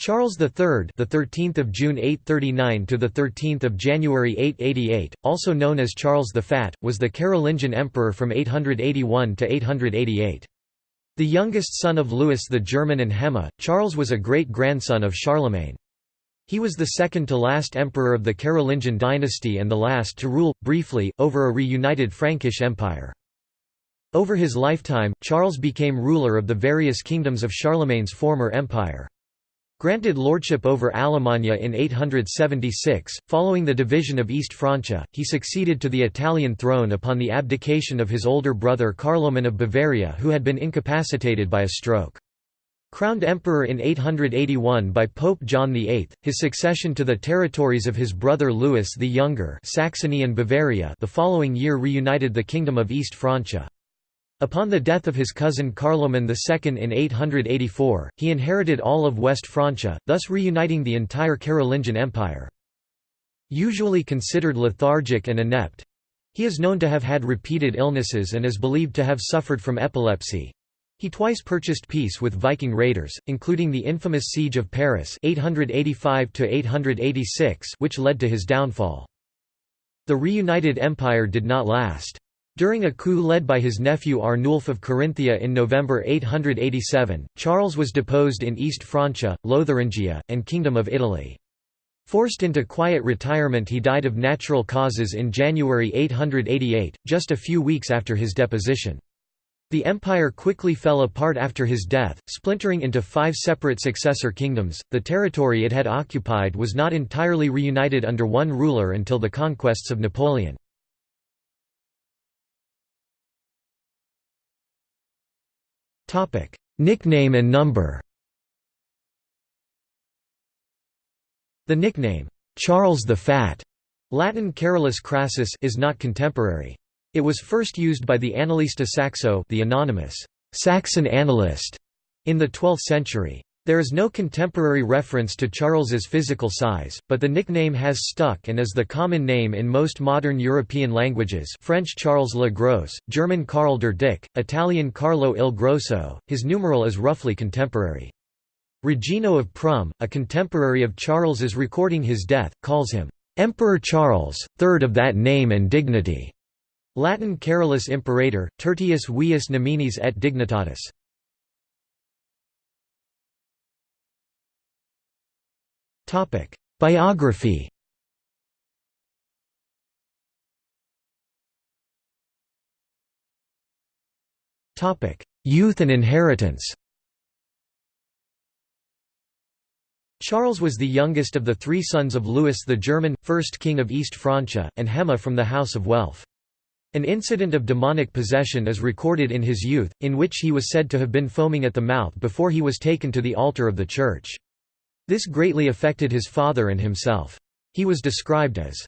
Charles III, the 13th of June 839 to the 13th of January 888, also known as Charles the Fat, was the Carolingian emperor from 881 to 888. The youngest son of Louis the German and Hemma, Charles was a great-grandson of Charlemagne. He was the second to last emperor of the Carolingian dynasty and the last to rule, briefly, over a reunited Frankish empire. Over his lifetime, Charles became ruler of the various kingdoms of Charlemagne's former empire. Granted lordship over Alemannia in 876, following the division of East Francia, he succeeded to the Italian throne upon the abdication of his older brother Carloman of Bavaria who had been incapacitated by a stroke. Crowned emperor in 881 by Pope John VIII, his succession to the territories of his brother Louis the Younger Saxony and Bavaria the following year reunited the Kingdom of East Francia. Upon the death of his cousin Carloman II in 884, he inherited all of West Francia, thus reuniting the entire Carolingian Empire. Usually considered lethargic and inept, he is known to have had repeated illnesses and is believed to have suffered from epilepsy. He twice purchased peace with Viking raiders, including the infamous Siege of Paris 885 which led to his downfall. The reunited empire did not last. During a coup led by his nephew Arnulf of Carinthia in November 887, Charles was deposed in East Francia, Lotharingia, and Kingdom of Italy. Forced into quiet retirement he died of natural causes in January 888, just a few weeks after his deposition. The empire quickly fell apart after his death, splintering into five separate successor kingdoms. The territory it had occupied was not entirely reunited under one ruler until the conquests of Napoleon. Nickname and number The nickname, Charles the Fat, Latin Carolus Crassus is not contemporary. It was first used by the Annalista Saxo the anonymous Saxon annalist in the 12th century. There is no contemporary reference to Charles's physical size, but the nickname has stuck and is the common name in most modern European languages French Charles le Gros, German Karl der Dick, Italian Carlo il Grosso, his numeral is roughly contemporary. Regino of Prum, a contemporary of Charles's recording his death, calls him, "'Emperor Charles, third of that name and dignity' Latin Carolus Imperator, tertius vius nominis et dignitatis. Biography Youth and inheritance Charles was the youngest of the three sons of Louis the German, first king of East Francia, and Hemma from the House of Welf. An incident of demonic possession is recorded in his youth, in which he was said to have been foaming at the mouth before he was taken to the altar of the church. This greatly affected his father and himself. He was described as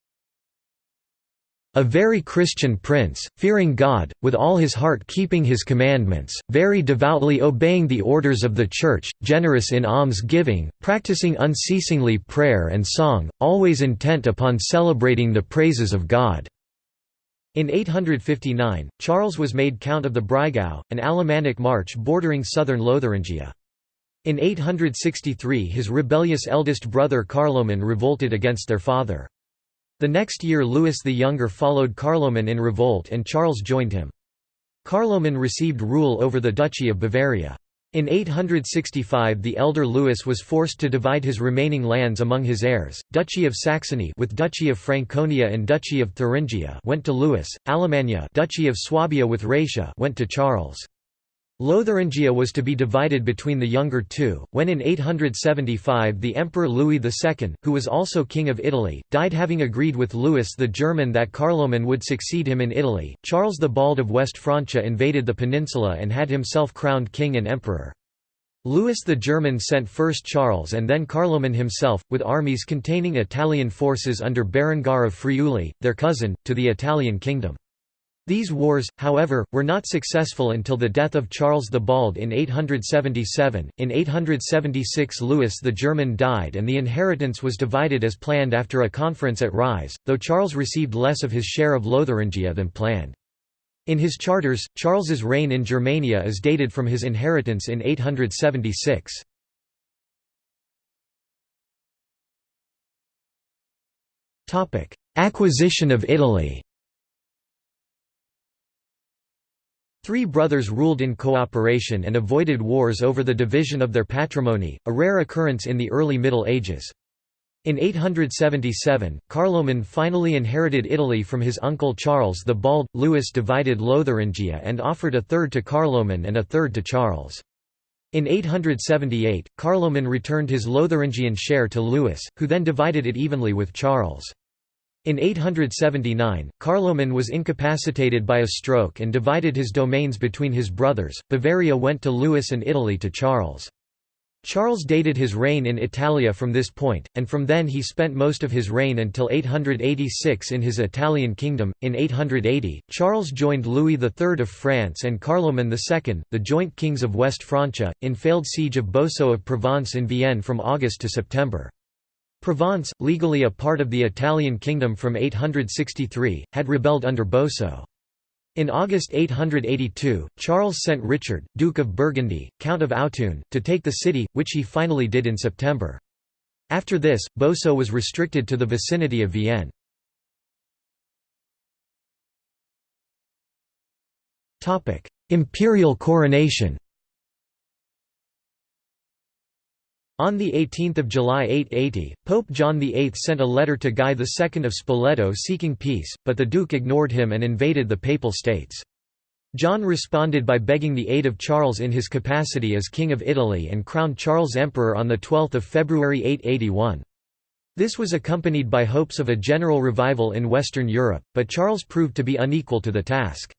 a very Christian prince, fearing God, with all his heart keeping his commandments, very devoutly obeying the orders of the Church, generous in alms-giving, practicing unceasingly prayer and song, always intent upon celebrating the praises of God." In 859, Charles was made Count of the Breisgau, an Alemannic march bordering southern Lotharingia. In 863 his rebellious eldest brother Carloman revolted against their father. The next year Louis the Younger followed Carloman in revolt and Charles joined him. Carloman received rule over the Duchy of Bavaria. In 865 the elder Louis was forced to divide his remaining lands among his heirs. Duchy of Saxony with Duchy of Franconia and Duchy of Thuringia went to Louis. Alemannia Duchy of Swabia with Raetia went to Charles. Lotharingia was to be divided between the younger two, when in 875 the Emperor Louis II, who was also King of Italy, died having agreed with Louis the German that Carloman would succeed him in Italy. Charles the Bald of West Francia invaded the peninsula and had himself crowned king and emperor. Louis the German sent first Charles and then Carloman himself, with armies containing Italian forces under Berengar of Friuli, their cousin, to the Italian kingdom. These wars, however, were not successful until the death of Charles the Bald in 877. In 876, Louis the German died and the inheritance was divided as planned after a conference at Ries, though Charles received less of his share of Lotharingia than planned. In his charters, Charles's reign in Germania is dated from his inheritance in 876. Acquisition of Italy Three brothers ruled in cooperation and avoided wars over the division of their patrimony, a rare occurrence in the early Middle Ages. In 877, Carloman finally inherited Italy from his uncle Charles the Bald. Louis divided Lotharingia and offered a third to Carloman and a third to Charles. In 878, Carloman returned his Lotharingian share to Louis, who then divided it evenly with Charles. In 879, Carloman was incapacitated by a stroke and divided his domains between his brothers. Bavaria went to Louis and Italy to Charles. Charles dated his reign in Italia from this point, and from then he spent most of his reign until 886 in his Italian kingdom. In 880, Charles joined Louis III of France and Carloman II, the joint kings of West Francia, in failed siege of Boso of Provence in Vienne from August to September. Provence, legally a part of the Italian kingdom from 863, had rebelled under Boso. In August 882, Charles sent Richard, Duke of Burgundy, Count of Autun, to take the city, which he finally did in September. After this, Boso was restricted to the vicinity of Vienne. Imperial coronation On 18 July 880, Pope John VIII sent a letter to Guy II of Spoleto seeking peace, but the Duke ignored him and invaded the Papal States. John responded by begging the aid of Charles in his capacity as King of Italy and crowned Charles Emperor on 12 February 881. This was accompanied by hopes of a general revival in Western Europe, but Charles proved to be unequal to the task.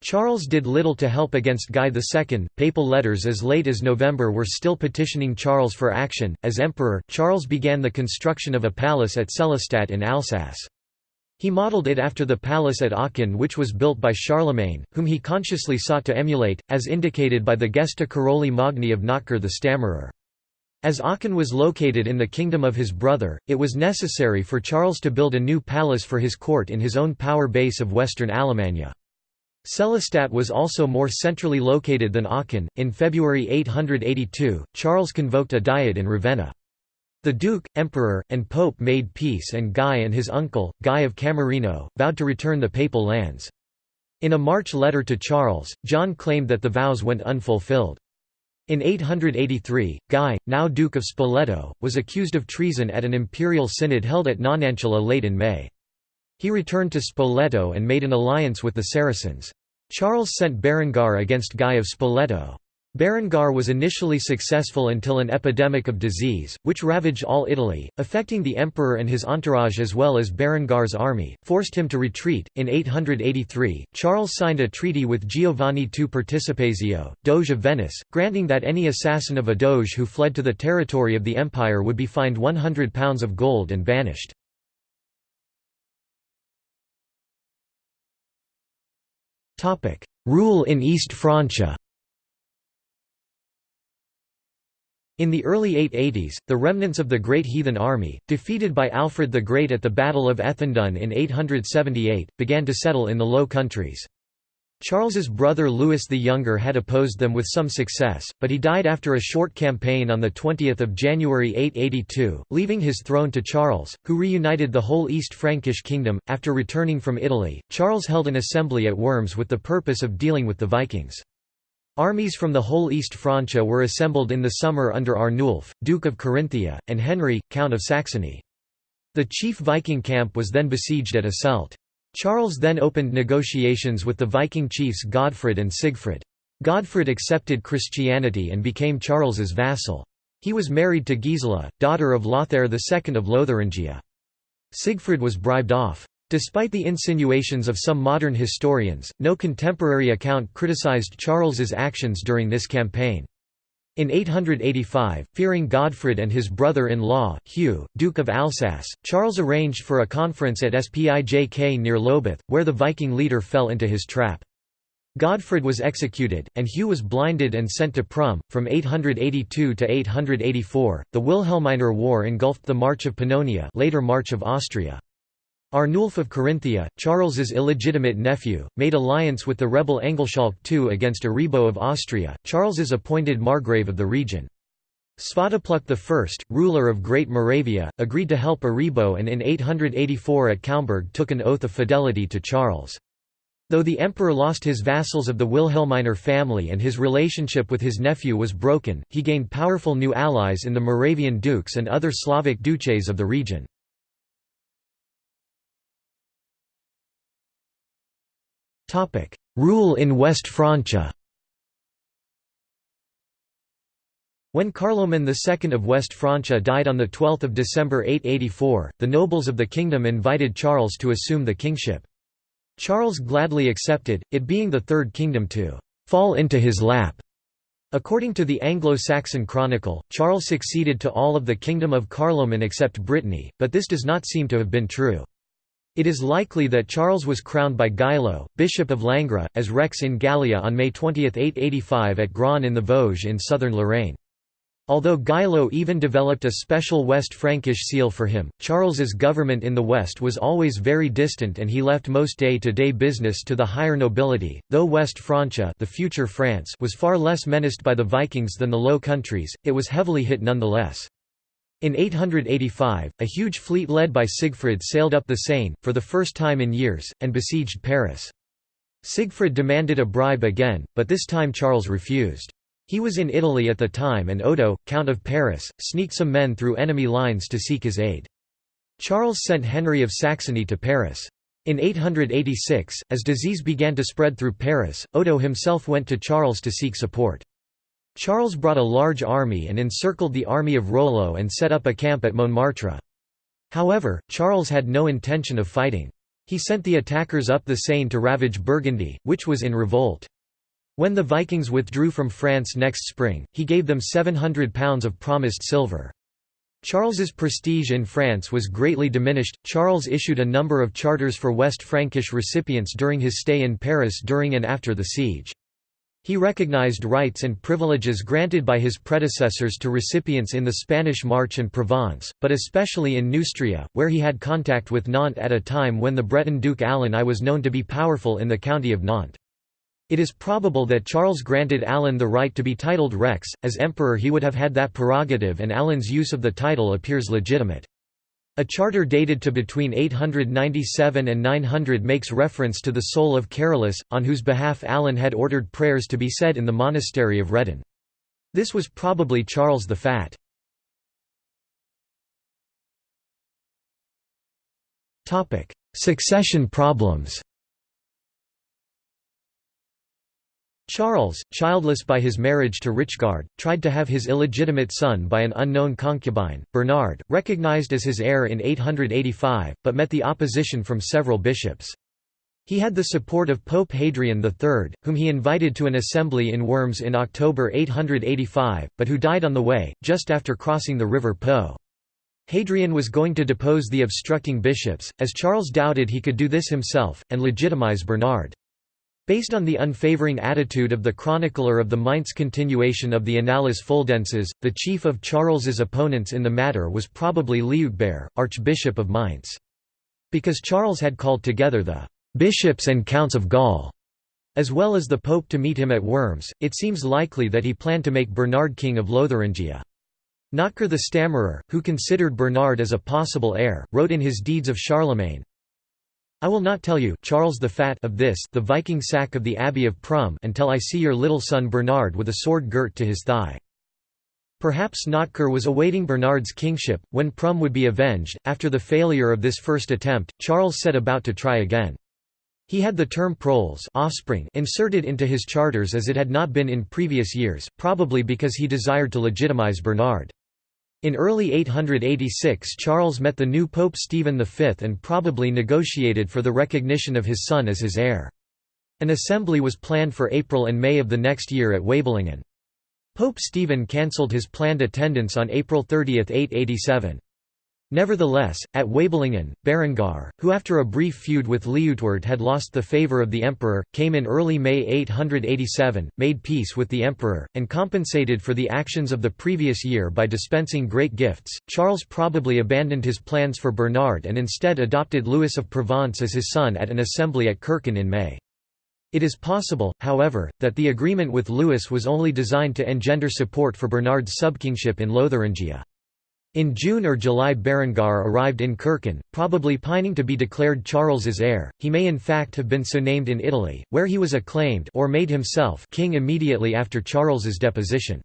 Charles did little to help against Guy II. Papal letters as late as November were still petitioning Charles for action. As emperor, Charles began the construction of a palace at Sélestat in Alsace. He modelled it after the palace at Aachen which was built by Charlemagne, whom he consciously sought to emulate, as indicated by the Gesta Caroli Magni of Notker the Stammerer. As Aachen was located in the kingdom of his brother, it was necessary for Charles to build a new palace for his court in his own power base of western Alemannia. Sélestat was also more centrally located than Aachen. In February 882, Charles convoked a diet in Ravenna. The Duke, Emperor, and Pope made peace and Guy and his uncle, Guy of Camerino, vowed to return the papal lands. In a March letter to Charles, John claimed that the vows went unfulfilled. In 883, Guy, now Duke of Spoleto, was accused of treason at an imperial synod held at Nonantola late in May. He returned to Spoleto and made an alliance with the Saracens. Charles sent Berengar against Guy of Spoleto. Berengar was initially successful until an epidemic of disease, which ravaged all Italy, affecting the emperor and his entourage as well as Berengar's army, forced him to retreat. In 883, Charles signed a treaty with Giovanni II Participazio, Doge of Venice, granting that any assassin of a doge who fled to the territory of the empire would be fined £100 of gold and banished. Rule in East Francia In the early 880s, the remnants of the Great Heathen Army, defeated by Alfred the Great at the Battle of Ethandun in 878, began to settle in the Low Countries. Charles's brother Louis the Younger had opposed them with some success, but he died after a short campaign on 20 January 882, leaving his throne to Charles, who reunited the whole East Frankish kingdom. After returning from Italy, Charles held an assembly at Worms with the purpose of dealing with the Vikings. Armies from the whole East Francia were assembled in the summer under Arnulf, Duke of Carinthia, and Henry, Count of Saxony. The chief Viking camp was then besieged at Asselt. Charles then opened negotiations with the Viking chiefs Godfred and Sigfrid. Godfred accepted Christianity and became Charles's vassal. He was married to Gisela, daughter of Lothair II of Lotharingia. Sigfrid was bribed off. Despite the insinuations of some modern historians, no contemporary account criticized Charles's actions during this campaign. In 885, fearing Godfred and his brother-in-law, Hugh, Duke of Alsace, Charles arranged for a conference at Spijk near Lobith, where the Viking leader fell into his trap. Godfred was executed, and Hugh was blinded and sent to Prum. From 882 to 884, the Wilhelminer War engulfed the March of Pannonia, later March of Austria. Arnulf of Carinthia, Charles's illegitimate nephew, made alliance with the rebel Engelschalk II against Aribo of Austria, Charles's appointed margrave of the region. Svatopluk I, ruler of Great Moravia, agreed to help Aribo and in 884 at Kaumberg took an oath of fidelity to Charles. Though the emperor lost his vassals of the Wilhelminer family and his relationship with his nephew was broken, he gained powerful new allies in the Moravian dukes and other Slavic duces of the region. Rule in West Francia When Carloman II of West Francia died on 12 December 884, the nobles of the kingdom invited Charles to assume the kingship. Charles gladly accepted, it being the Third Kingdom to fall into his lap. According to the Anglo-Saxon Chronicle, Charles succeeded to all of the kingdom of Carloman except Brittany, but this does not seem to have been true. It is likely that Charles was crowned by Gilo, Bishop of Langres, as Rex in Gallia on May 20, 885 at Grand in the Vosges in southern Lorraine. Although Gilo even developed a special West Frankish seal for him, Charles's government in the West was always very distant and he left most day-to-day -day business to the higher nobility, though West Francia the future France was far less menaced by the Vikings than the Low Countries, it was heavily hit nonetheless. In 885, a huge fleet led by Siegfried sailed up the Seine, for the first time in years, and besieged Paris. Siegfried demanded a bribe again, but this time Charles refused. He was in Italy at the time and Odo, Count of Paris, sneaked some men through enemy lines to seek his aid. Charles sent Henry of Saxony to Paris. In 886, as disease began to spread through Paris, Odo himself went to Charles to seek support. Charles brought a large army and encircled the army of Rollo and set up a camp at Montmartre. However, Charles had no intention of fighting. He sent the attackers up the Seine to ravage Burgundy, which was in revolt. When the Vikings withdrew from France next spring, he gave them £700 of promised silver. Charles's prestige in France was greatly diminished. Charles issued a number of charters for West Frankish recipients during his stay in Paris during and after the siege. He recognized rights and privileges granted by his predecessors to recipients in the Spanish March and Provence, but especially in Neustria, where he had contact with Nantes at a time when the Breton Duke Alan I was known to be powerful in the county of Nantes. It is probable that Charles granted Alan the right to be titled Rex, as emperor he would have had that prerogative and Alan's use of the title appears legitimate. A charter dated to between 897 and 900 makes reference to the soul of Carolus, on whose behalf Alan had ordered prayers to be said in the monastery of Redon. This was probably Charles the Fat. Succession problems Charles, childless by his marriage to Richgard, tried to have his illegitimate son by an unknown concubine, Bernard, recognized as his heir in 885, but met the opposition from several bishops. He had the support of Pope Hadrian III, whom he invited to an assembly in Worms in October 885, but who died on the way, just after crossing the river Po. Hadrian was going to depose the obstructing bishops, as Charles doubted he could do this himself, and legitimize Bernard. Based on the unfavoring attitude of the chronicler of the Mainz continuation of the Annales Fuldenses, the chief of Charles's opponents in the matter was probably Liutbert, Archbishop of Mainz. Because Charles had called together the bishops and counts of Gaul, as well as the pope to meet him at Worms, it seems likely that he planned to make Bernard king of Lotharingia. Notker the Stammerer, who considered Bernard as a possible heir, wrote in his Deeds of Charlemagne, I will not tell you Charles the Fat of this the Viking sack of the Abbey of Prum until I see your little son Bernard with a sword girt to his thigh. Perhaps Notker was awaiting Bernard's kingship, when Prum would be avenged. After the failure of this first attempt, Charles set about to try again. He had the term proles offspring inserted into his charters as it had not been in previous years, probably because he desired to legitimize Bernard. In early 886 Charles met the new Pope Stephen V and probably negotiated for the recognition of his son as his heir. An assembly was planned for April and May of the next year at Waiblingen. Pope Stephen cancelled his planned attendance on April 30, 887. Nevertheless, at Waiblingen, Berengar, who after a brief feud with Liutward had lost the favour of the emperor, came in early May 887, made peace with the emperor, and compensated for the actions of the previous year by dispensing great gifts. Charles probably abandoned his plans for Bernard and instead adopted Louis of Provence as his son at an assembly at Kirchen in May. It is possible, however, that the agreement with Louis was only designed to engender support for Bernard's subkingship in Lotharingia. In June or July Berengar arrived in Kirchen, probably pining to be declared Charles's heir. He may in fact have been so named in Italy, where he was acclaimed or made himself king immediately after Charles's deposition.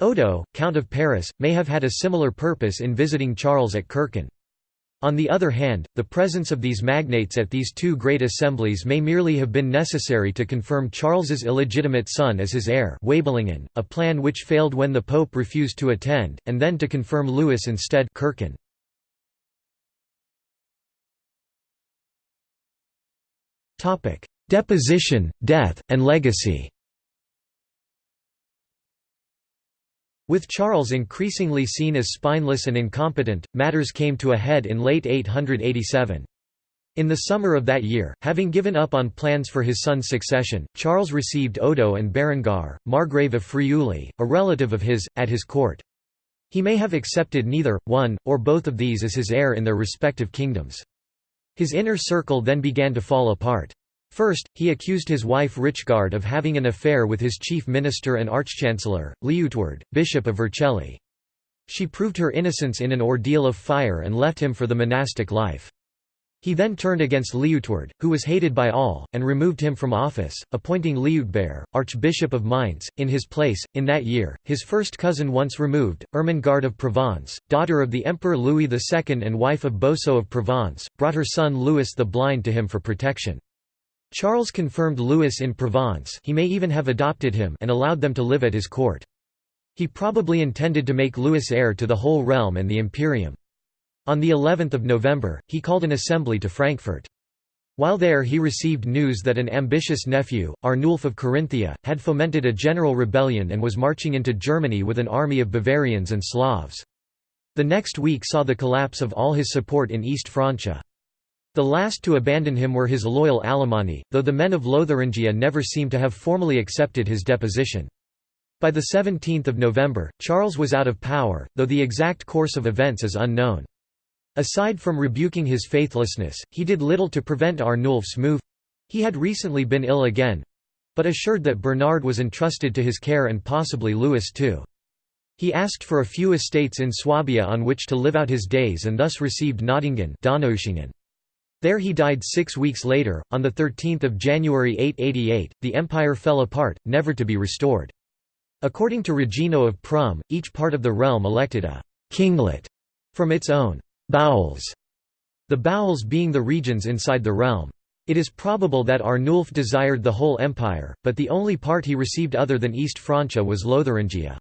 Odo, Count of Paris, may have had a similar purpose in visiting Charles at Kirchen. On the other hand, the presence of these magnates at these two great assemblies may merely have been necessary to confirm Charles's illegitimate son as his heir Waiblingen, a plan which failed when the Pope refused to attend, and then to confirm Louis instead Kirchen. Deposition, death, and legacy With Charles increasingly seen as spineless and incompetent, matters came to a head in late 887. In the summer of that year, having given up on plans for his son's succession, Charles received Odo and Berengar, Margrave of Friuli, a relative of his, at his court. He may have accepted neither, one, or both of these as his heir in their respective kingdoms. His inner circle then began to fall apart. First, he accused his wife Richgard of having an affair with his chief minister and archchancellor, Liutward, bishop of Vercelli. She proved her innocence in an ordeal of fire and left him for the monastic life. He then turned against Liutward, who was hated by all, and removed him from office, appointing Liutbert, Archbishop of Mainz, in his place. In that year, his first cousin once removed, Ermengarde of Provence, daughter of the Emperor Louis II and wife of Boso of Provence, brought her son Louis the Blind to him for protection. Charles confirmed Louis in Provence he may even have adopted him and allowed them to live at his court. He probably intended to make Louis heir to the whole realm and the imperium. On the 11th of November, he called an assembly to Frankfurt. While there he received news that an ambitious nephew, Arnulf of Carinthia, had fomented a general rebellion and was marching into Germany with an army of Bavarians and Slavs. The next week saw the collapse of all his support in East Francia. The last to abandon him were his loyal Alemanni, though the men of Lotharingia never seem to have formally accepted his deposition. By the 17th of November, Charles was out of power, though the exact course of events is unknown. Aside from rebuking his faithlessness, he did little to prevent Arnulf's move—he had recently been ill again—but assured that Bernard was entrusted to his care and possibly Louis too. He asked for a few estates in Swabia on which to live out his days and thus received Nördlingen there he died six weeks later, on 13 January 888, the empire fell apart, never to be restored. According to Regino of Prum, each part of the realm elected a «kinglet» from its own «bowels», the bowels being the regions inside the realm. It is probable that Arnulf desired the whole empire, but the only part he received other than East Francia was Lotharingia.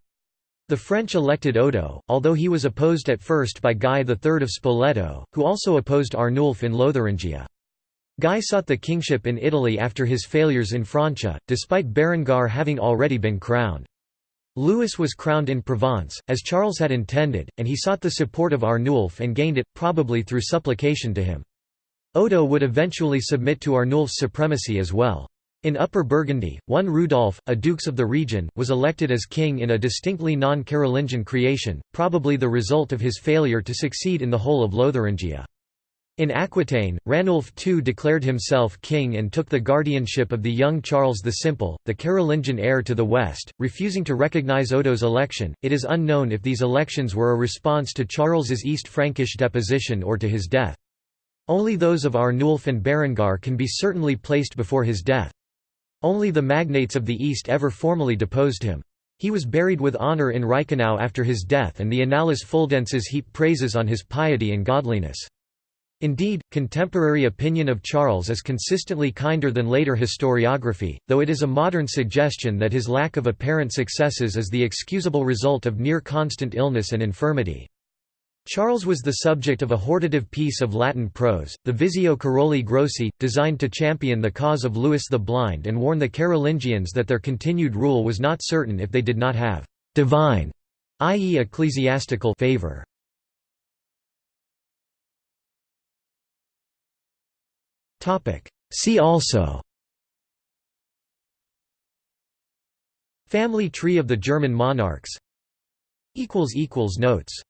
The French elected Odo, although he was opposed at first by Guy III of Spoleto, who also opposed Arnulf in Lotharingia. Guy sought the kingship in Italy after his failures in Francia, despite Berengar having already been crowned. Louis was crowned in Provence, as Charles had intended, and he sought the support of Arnulf and gained it, probably through supplication to him. Odo would eventually submit to Arnulf's supremacy as well. In Upper Burgundy, one Rudolf, a dux of the region, was elected as king in a distinctly non-Carolingian creation, probably the result of his failure to succeed in the whole of Lotharingia. In Aquitaine, Ranulf II declared himself king and took the guardianship of the young Charles the Simple, the Carolingian heir to the west, refusing to recognize Odo's election. It is unknown if these elections were a response to Charles's East Frankish deposition or to his death. Only those of Arnulf and Berengar can be certainly placed before his death. Only the magnates of the East ever formally deposed him. He was buried with honour in Reichenau after his death and the Annales Fuldenses heap praises on his piety and godliness. Indeed, contemporary opinion of Charles is consistently kinder than later historiography, though it is a modern suggestion that his lack of apparent successes is the excusable result of near-constant illness and infirmity. Charles was the subject of a hortative piece of Latin prose, the Visio Caroli Grossi, designed to champion the cause of Louis the Blind and warn the Carolingians that their continued rule was not certain if they did not have «divine», i.e. ecclesiastical favor. See also Family tree of the German monarchs Notes